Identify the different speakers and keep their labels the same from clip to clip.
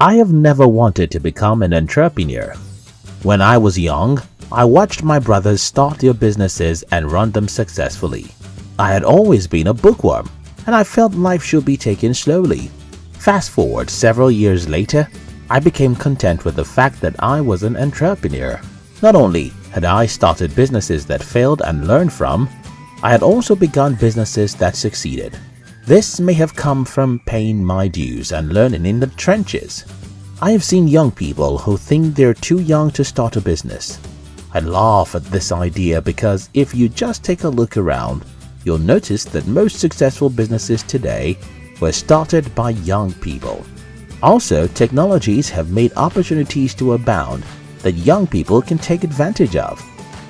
Speaker 1: I have never wanted to become an entrepreneur. When I was young, I watched my brothers start their businesses and run them successfully. I had always been a bookworm and I felt life should be taken slowly. Fast forward several years later, I became content with the fact that I was an entrepreneur. Not only had I started businesses that failed and learned from, I had also begun businesses that succeeded. This may have come from paying my dues and learning in the trenches. I have seen young people who think they're too young to start a business. I laugh at this idea because if you just take a look around, you'll notice that most successful businesses today were started by young people. Also, technologies have made opportunities to abound that young people can take advantage of.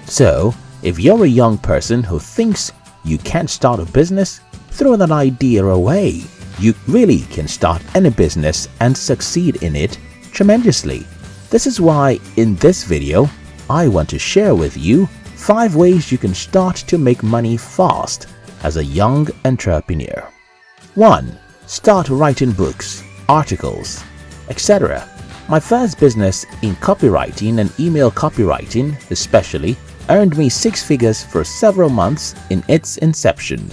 Speaker 1: So, if you're a young person who thinks you can't start a business, throw that idea away. You really can start any business and succeed in it tremendously. This is why in this video, I want to share with you 5 ways you can start to make money fast as a young entrepreneur. 1. Start writing books, articles, etc. My first business in copywriting and email copywriting especially earned me six figures for several months in its inception.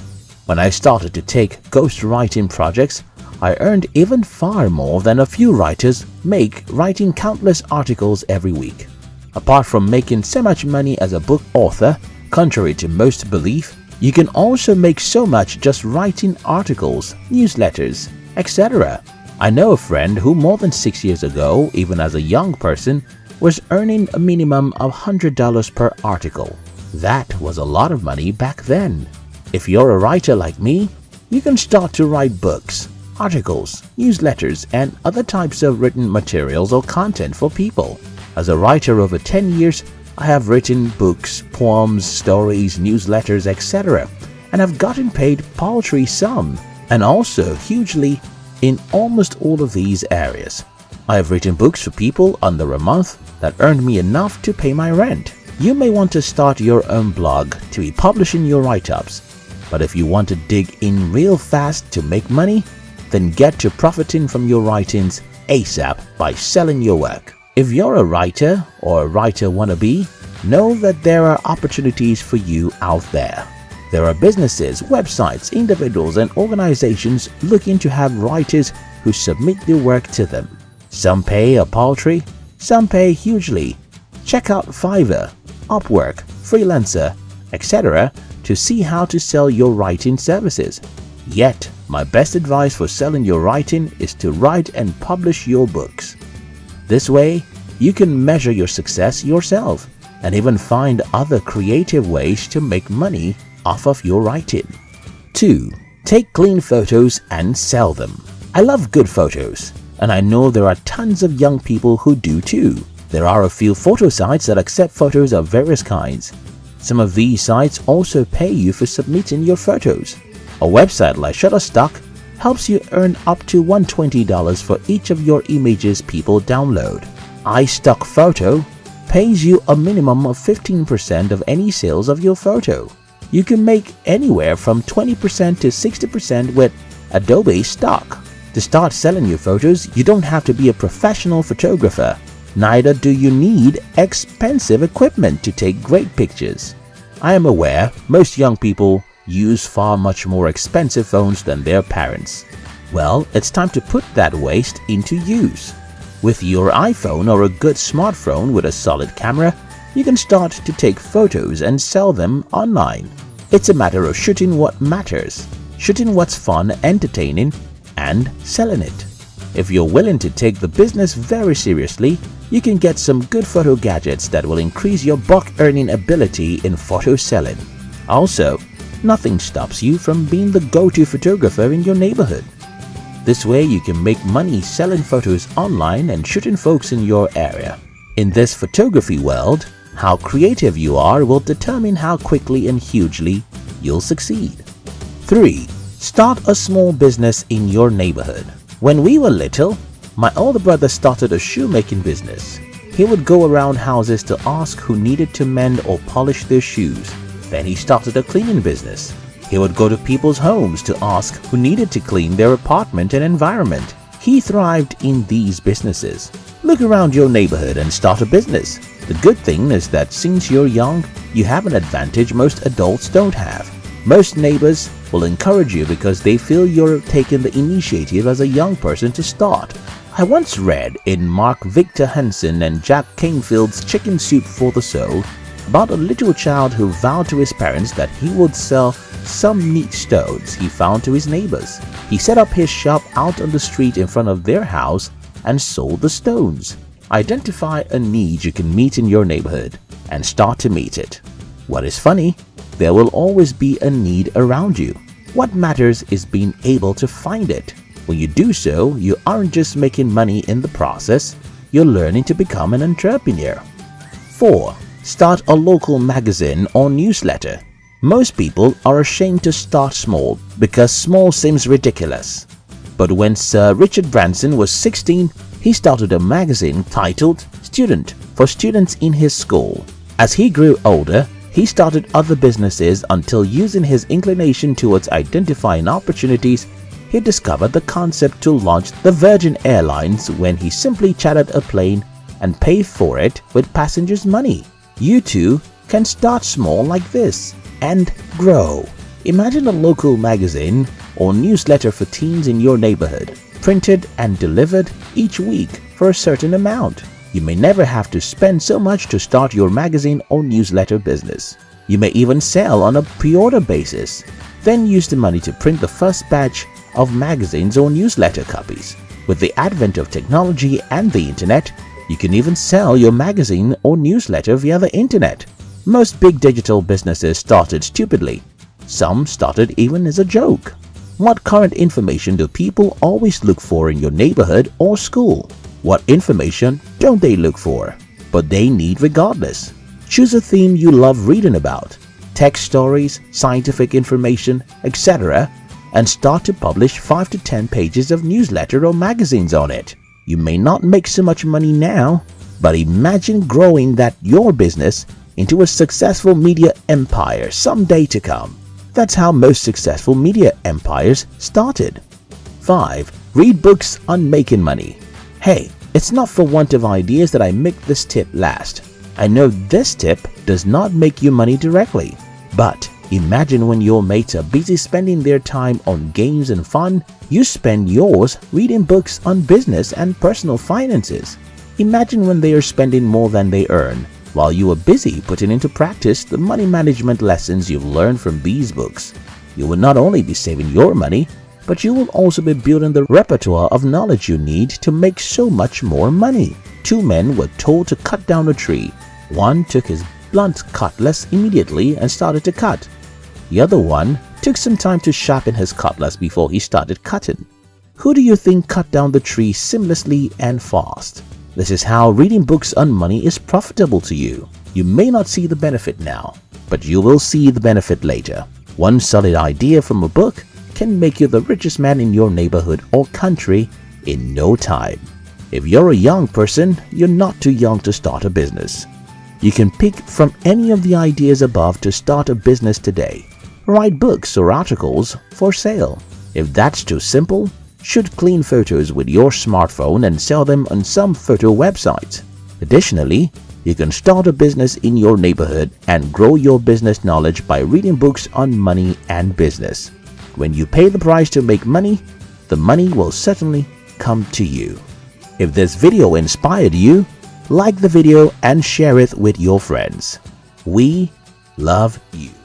Speaker 1: When I started to take ghostwriting projects, I earned even far more than a few writers make writing countless articles every week. Apart from making so much money as a book author, contrary to most belief, you can also make so much just writing articles, newsletters, etc. I know a friend who more than 6 years ago, even as a young person, was earning a minimum of $100 per article. That was a lot of money back then. If you're a writer like me, you can start to write books, articles, newsletters, and other types of written materials or content for people. As a writer over 10 years, I have written books, poems, stories, newsletters, etc. and have gotten paid paltry sum and also hugely in almost all of these areas. I have written books for people under a month that earned me enough to pay my rent. You may want to start your own blog to be publishing your write-ups but if you want to dig in real fast to make money, then get to profiting from your writings ASAP by selling your work. If you're a writer or a writer wannabe, know that there are opportunities for you out there. There are businesses, websites, individuals and organizations looking to have writers who submit their work to them. Some pay a paltry, some pay hugely. Check out Fiverr, Upwork, Freelancer, etc to see how to sell your writing services. Yet, my best advice for selling your writing is to write and publish your books. This way, you can measure your success yourself and even find other creative ways to make money off of your writing. 2. Take clean photos and sell them. I love good photos, and I know there are tons of young people who do too. There are a few photo sites that accept photos of various kinds, some of these sites also pay you for submitting your photos. A website like Shutterstock helps you earn up to $120 for each of your images people download. iStockPhoto pays you a minimum of 15% of any sales of your photo. You can make anywhere from 20% to 60% with Adobe Stock. To start selling your photos, you don't have to be a professional photographer. Neither do you need expensive equipment to take great pictures. I am aware most young people use far much more expensive phones than their parents. Well, it's time to put that waste into use. With your iPhone or a good smartphone with a solid camera, you can start to take photos and sell them online. It's a matter of shooting what matters, shooting what's fun, entertaining, and selling it. If you're willing to take the business very seriously, you can get some good photo gadgets that will increase your buck earning ability in photo selling. Also, nothing stops you from being the go-to photographer in your neighborhood. This way you can make money selling photos online and shooting folks in your area. In this photography world, how creative you are will determine how quickly and hugely you'll succeed. 3. Start a small business in your neighborhood. When we were little, my older brother started a shoemaking business. He would go around houses to ask who needed to mend or polish their shoes. Then he started a cleaning business. He would go to people's homes to ask who needed to clean their apartment and environment. He thrived in these businesses. Look around your neighborhood and start a business. The good thing is that since you're young, you have an advantage most adults don't have. Most neighbors will encourage you because they feel you're taking the initiative as a young person to start. I once read in Mark Victor Hansen and Jack Canfield's Chicken Soup for the Soul about a little child who vowed to his parents that he would sell some neat stones he found to his neighbors. He set up his shop out on the street in front of their house and sold the stones. Identify a need you can meet in your neighborhood and start to meet it. What is funny? There will always be a need around you. What matters is being able to find it. When you do so, you aren't just making money in the process, you're learning to become an entrepreneur. 4. Start a local magazine or newsletter. Most people are ashamed to start small because small seems ridiculous. But when Sir Richard Branson was 16, he started a magazine titled Student for students in his school. As he grew older, he started other businesses until using his inclination towards identifying opportunities, he discovered the concept to launch the Virgin Airlines when he simply chartered a plane and paid for it with passengers' money. You too can start small like this and grow. Imagine a local magazine or newsletter for teens in your neighborhood, printed and delivered each week for a certain amount. You may never have to spend so much to start your magazine or newsletter business. You may even sell on a pre-order basis, then use the money to print the first batch of magazines or newsletter copies. With the advent of technology and the internet, you can even sell your magazine or newsletter via the internet. Most big digital businesses started stupidly. Some started even as a joke. What current information do people always look for in your neighborhood or school? What information don't they look for, but they need regardless? Choose a theme you love reading about, tech stories, scientific information, etc. and start to publish 5 to 10 pages of newsletter or magazines on it. You may not make so much money now, but imagine growing that your business into a successful media empire someday to come. That's how most successful media empires started. 5. Read books on making money. Hey, it's not for want of ideas that I make this tip last. I know this tip does not make you money directly, but Imagine when your mates are busy spending their time on games and fun, you spend yours reading books on business and personal finances. Imagine when they are spending more than they earn, while you are busy putting into practice the money management lessons you've learned from these books. You will not only be saving your money, but you will also be building the repertoire of knowledge you need to make so much more money. Two men were told to cut down a tree. One took his blunt cutlass immediately and started to cut. The other one took some time to sharpen his cutlass before he started cutting. Who do you think cut down the tree seamlessly and fast? This is how reading books on money is profitable to you. You may not see the benefit now, but you will see the benefit later. One solid idea from a book can make you the richest man in your neighborhood or country in no time. If you're a young person, you're not too young to start a business. You can pick from any of the ideas above to start a business today write books or articles for sale. If that's too simple, shoot clean photos with your smartphone and sell them on some photo websites. Additionally, you can start a business in your neighborhood and grow your business knowledge by reading books on money and business. When you pay the price to make money, the money will certainly come to you. If this video inspired you, like the video and share it with your friends. We love you.